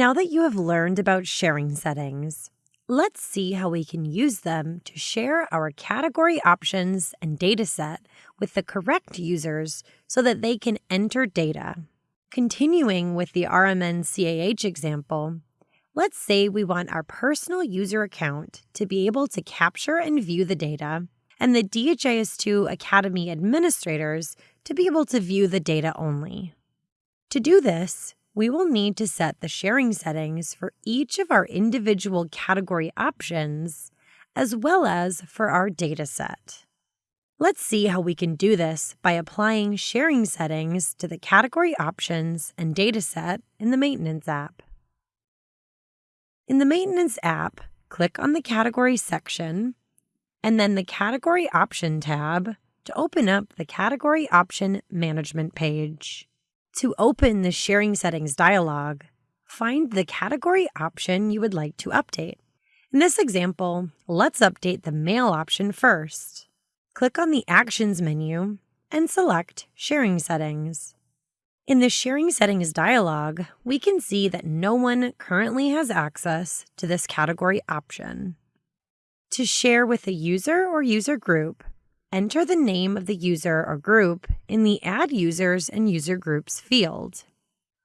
Now that you have learned about sharing settings, let's see how we can use them to share our category options and dataset with the correct users so that they can enter data. Continuing with the RMN CAH example, let's say we want our personal user account to be able to capture and view the data, and the DHIS2 Academy administrators to be able to view the data only. To do this, we will need to set the sharing settings for each of our individual category options, as well as for our dataset. Let's see how we can do this by applying sharing settings to the category options and dataset in the Maintenance app. In the Maintenance app, click on the Category section and then the Category Option tab to open up the Category Option Management page. To open the Sharing Settings dialog, find the category option you would like to update. In this example, let's update the Male option first click on the Actions menu and select Sharing Settings. In the Sharing Settings dialog, we can see that no one currently has access to this category option. To share with a user or user group, enter the name of the user or group in the Add Users and User Groups field.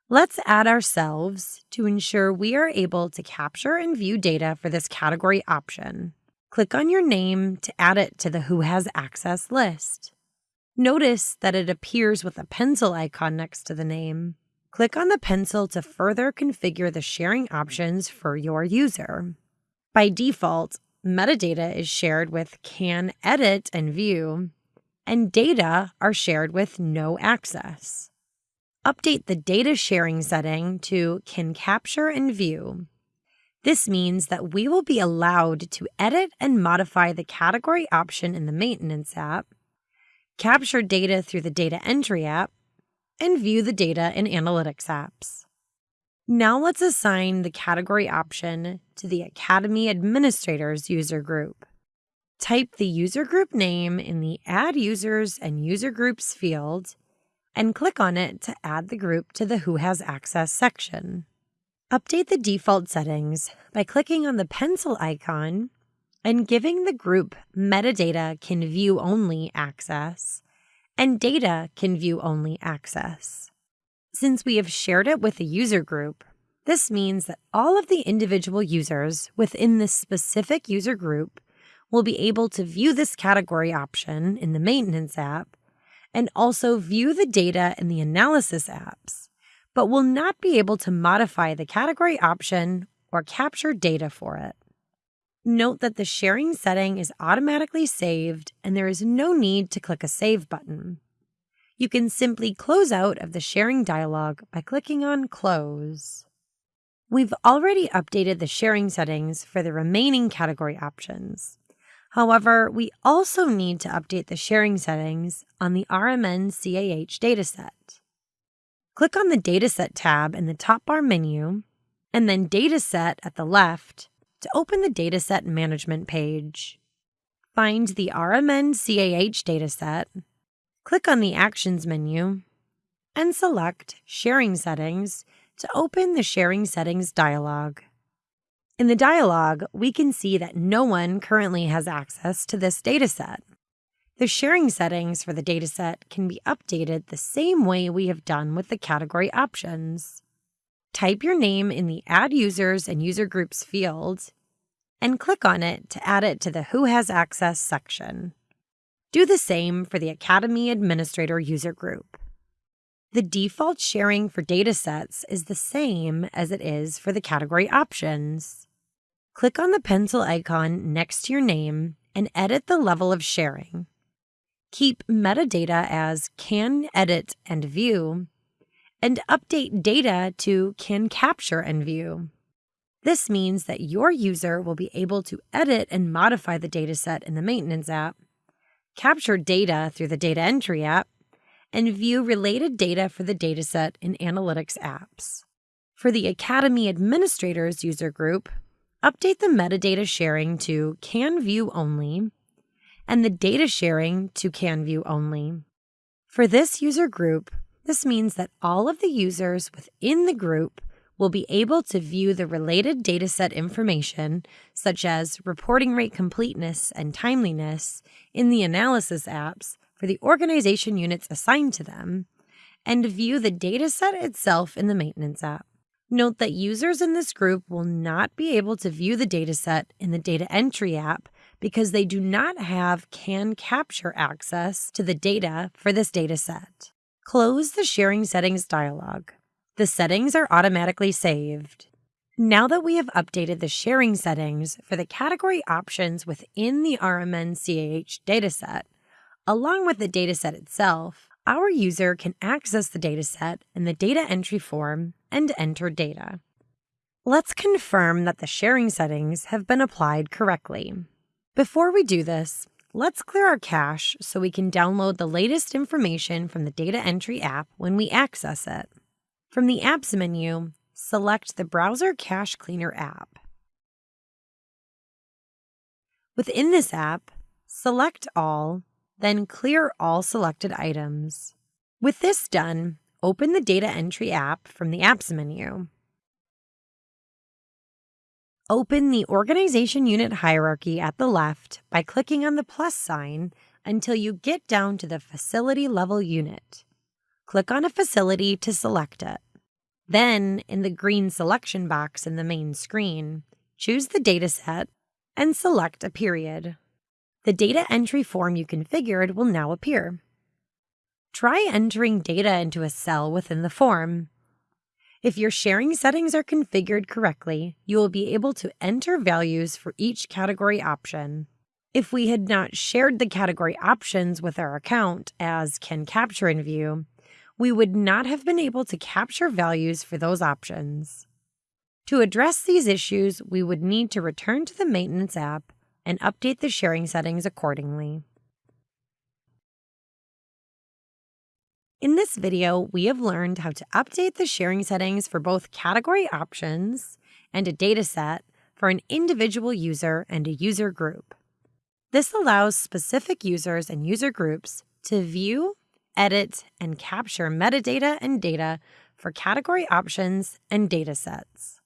Let's add ourselves to ensure we are able to capture and view data for this category option. Click on your name to add it to the Who Has Access list. Notice that it appears with a pencil icon next to the name. Click on the pencil to further configure the sharing options for your user. By default, metadata is shared with Can Edit and View, and data are shared with No Access. Update the data sharing setting to Can Capture and View. This means that we will be allowed to edit and modify the category option in the Maintenance app, capture data through the Data Entry app, and view the data in Analytics apps. Now let's assign the category option to the Academy Administrators user group. Type the user group name in the Add Users and User Groups field and click on it to add the group to the Who Has Access section. Update the default settings by clicking on the pencil icon and giving the group Metadata Can View Only access and Data Can View Only access. Since we have shared it with a user group, this means that all of the individual users within this specific user group will be able to view this category option in the Maintenance app and also view the data in the Analysis apps but will not be able to modify the category option or capture data for it. Note that the sharing setting is automatically saved and there is no need to click a Save button. You can simply close out of the sharing dialog by clicking on Close. We've already updated the sharing settings for the remaining category options. However, we also need to update the sharing settings on the RMN CAH dataset. Click on the Dataset tab in the top bar menu, and then Dataset at the left to open the Dataset Management page. Find the RMN CAH dataset, click on the Actions menu, and select Sharing Settings to open the Sharing Settings dialog. In the dialog, we can see that no one currently has access to this dataset. The sharing settings for the dataset can be updated the same way we have done with the category options. Type your name in the Add Users and User Groups field and click on it to add it to the Who Has Access section. Do the same for the Academy Administrator user group. The default sharing for datasets is the same as it is for the category options. Click on the pencil icon next to your name and edit the level of sharing keep metadata as can edit and view, and update data to can capture and view. This means that your user will be able to edit and modify the dataset in the Maintenance app, capture data through the Data Entry app, and view related data for the dataset in Analytics apps. For the Academy Administrators user group, update the metadata sharing to Can View Only and the data sharing to Can View only. For this user group, this means that all of the users within the group will be able to view the related dataset information, such as reporting rate completeness and timeliness, in the analysis apps for the organization units assigned to them, and view the dataset itself in the maintenance app. Note that users in this group will not be able to view the dataset in the data entry app because they do not have can capture access to the data for this dataset. Close the sharing settings dialog. The settings are automatically saved. Now that we have updated the sharing settings for the category options within the RMN CAH dataset, along with the dataset itself, our user can access the dataset in the data entry form and enter data. Let's confirm that the sharing settings have been applied correctly. Before we do this, let's clear our cache so we can download the latest information from the data entry app when we access it. From the Apps menu, select the Browser Cache Cleaner app. Within this app, select All, then clear all selected items. With this done, open the Data Entry app from the Apps menu. Open the Organization Unit hierarchy at the left by clicking on the plus sign until you get down to the Facility Level Unit. Click on a facility to select it. Then, in the green selection box in the main screen, choose the dataset and select a period. The data entry form you configured will now appear. Try entering data into a cell within the form. If your sharing settings are configured correctly, you will be able to enter values for each category option. If we had not shared the category options with our account as Can Capture in View, we would not have been able to capture values for those options. To address these issues, we would need to return to the Maintenance app and update the sharing settings accordingly. In this video, we have learned how to update the sharing settings for both category options and a dataset for an individual user and a user group. This allows specific users and user groups to view, edit, and capture metadata and data for category options and data sets.